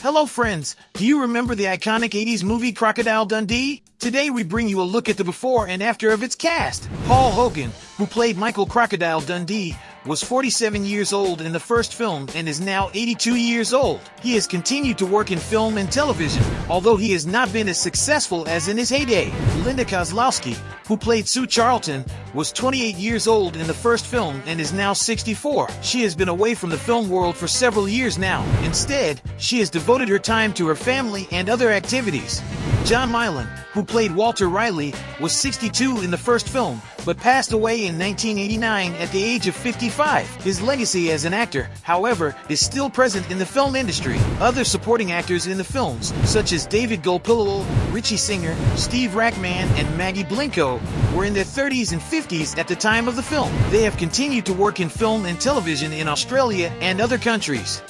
Hello friends, do you remember the iconic 80s movie Crocodile Dundee? Today we bring you a look at the before and after of its cast. Paul Hogan, who played Michael Crocodile Dundee, was 47 years old in the first film and is now 82 years old. He has continued to work in film and television, although he has not been as successful as in his heyday. Linda Kozlowski, who played Sue Charlton, was 28 years old in the first film and is now 64. She has been away from the film world for several years now. Instead, she has devoted her time to her family and other activities. John Meillon, who played Walter Reilly, was 62 in the first film, but passed away in 1989 at the age of 55. His legacy as an actor, however, is still present in the film industry. Other supporting actors in the films, such as David Gulpilil, Ritchie Singer, Steve Rackman, and Maggie Blinco, were in their 30s and 50s at the time of the film. They have continued to work in film and television in Australia and other countries.